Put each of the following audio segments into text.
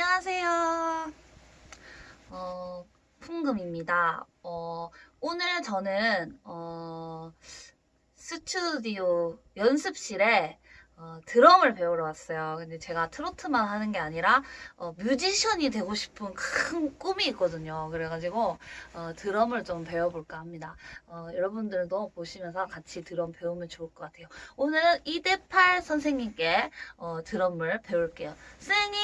안녕하세요. 어, 풍금입니다. 어, 오늘 저는 어, 스튜디오 연습실에 어, 드럼을 배우러 왔어요. 근데 제가 트로트만 하는 게 아니라 어, 뮤지션이 되고 싶은 큰 꿈이 있거든요. 그래가지고 어, 드럼을 좀 배워볼까 합니다. 어, 여러분들도 보시면서 같이 드럼 배우면 좋을 것 같아요. 오늘은 이대팔 선생님께 어, 드럼을 배울게요. 선생님!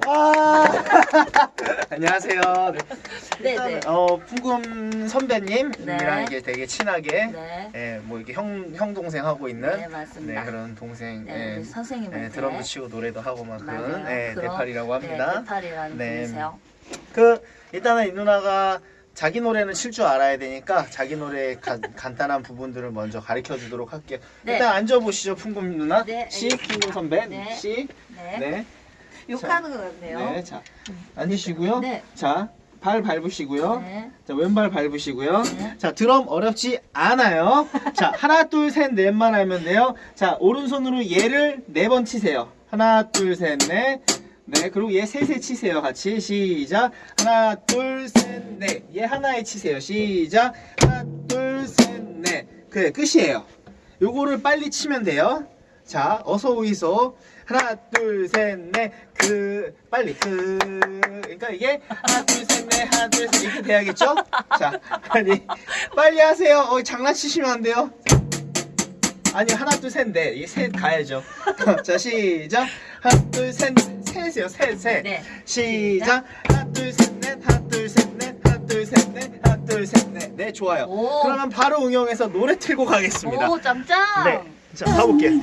와 안녕하세요. 네. 네네. 일단, 어 풍금 선배님이랑 네. 이게 되게 친하게 네. 예, 뭐 이렇게 형, 형 동생 하고 있는 네, 맞습니다. 네, 그런 동생 네, 예, 우리 선생님한테 예, 드럼도 치고 노래도 하고 막 그런 맞아요. 예, 그럼- 네팔이라고 합니다. 네, 네팔이라는 네. 분이세요. 그 일단은 이 누나가 자기 노래는 칠 줄 알아야 되니까 자기 노래 간, 간단한 부분들을 먼저 가르쳐 주도록 할게요. 네. 일단 앉아 보시죠, 풍금 누나. 네, 시 알겠습니다. 풍금 선배. 네. 시. 네. 네. 욕하는 것 같네요. 네. 자. 앉으시고요. 네. 자, 발 밟으시고요. 네. 자, 왼발 밟으시고요. 네. 자, 드럼 어렵지 않아요. 자, 하나, 둘, 셋, 넷만 하면 돼요. 자, 오른손으로 얘를 네 번 치세요. 하나, 둘, 셋, 넷. 네, 그리고 얘 셋에 치세요. 같이. 시작. 하나, 둘, 셋, 넷. 얘 하나에 치세요. 시작. 하나, 둘, 셋, 넷. 그래, 끝이에요. 요거를 빨리 치면 돼요. 자, 어서 오이소. 하나, 둘, 셋, 넷. 그, 빨리. 그. 그러니까 이게 하나, 둘, 셋, 넷. 하나, 둘, 셋. 이렇게 돼야겠죠? 자, 빨리. 빨리 하세요. 어, 장난치시면 안 돼요. 아니, 하나, 둘, 셋, 넷. 이게 셋 가야죠. 자, 시작. 하나, 둘, 셋, 셋이요. 셋, 셋. 네. 시작. 하나, 둘, 셋, 넷. 하나, 둘, 셋, 넷. 하나, 둘, 셋, 넷. 하나, 둘, 셋, 넷. 네, 좋아요. 오. 그러면 바로 응용해서 노래 틀고 가겠습니다. 오, 짱짱! 네. 자, 가볼게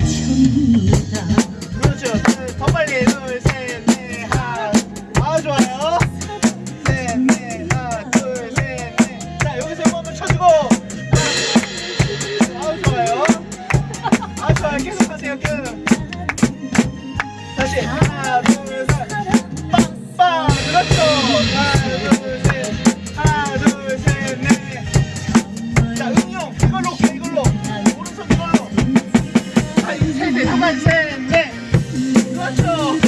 Santo.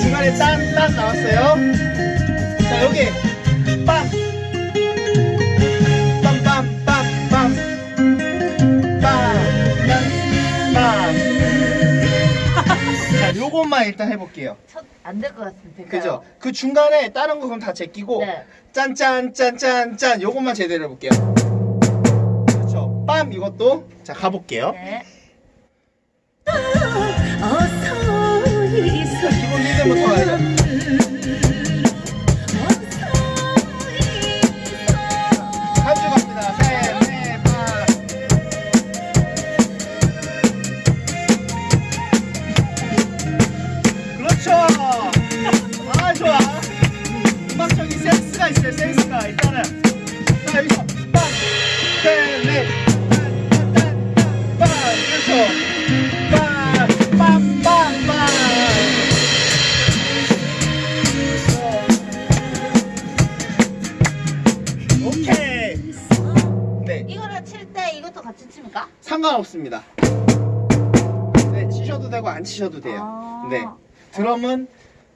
중간에 딴, 딴 나왔어요. 자, 여기. 빰. 빰빰빰빰. 빰. 빰. 자, 요것만 일단 해볼게요. 안 될 것 같은데. 그죠? 그 중간에 다른 거 그럼 다 제끼고 네. 짠짠짠짠짠 요것만 제대로 해볼게요. 그렇죠. 빰 이것도 자 가볼게요. 네. 我么帅 상관없습니다. 네, 치셔도 되고 안 치셔도 돼요. 아. 네. 드럼은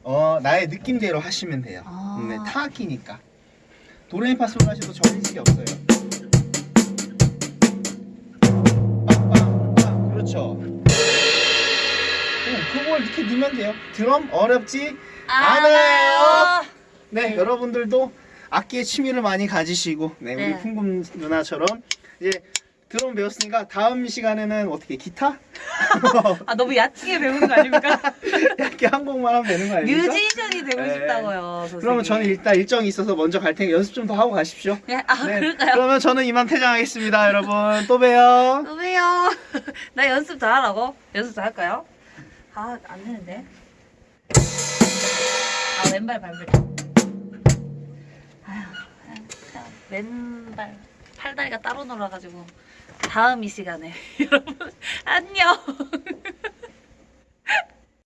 어, 나의 느낌대로 하시면 돼요. 아. 네, 타악기니까. 도레미파솔 하셔도 정해진 게 없어요. 빵빵빵 그렇죠. 오, 그걸 이렇게 넣으면 돼요. 드럼 어렵지 않아요. 네, 여러분들도 악기에 취미를 많이 가지시고 네, 우리 네. 풍금 누나처럼 이제 드럼 배웠으니까 다음 시간에는 어떻게 기타? 아 너무 야치게 배우는 거 아닙니까? 이렇게 한 곡만 하면 되는 거 아닙니까? 뮤지션이 되고 네. 싶다고요. 선생님. 그러면 저는 일단 일정이 있어서 먼저 갈 테니까 연습 좀 더 하고 가십시오. 네, 아 네, 그럴까요? 그러면 저는 이만 퇴장하겠습니다, 여러분. 또 봬요. 또 봬요. 나 연습 더 하라고? 연습 더 할까요? 아, 안 되는데. 아, 왼발 발을. 아휴, 그냥 왼발, 팔다리가 따로 놀아가지고. 다음 이 시간에. 여러분, 안녕.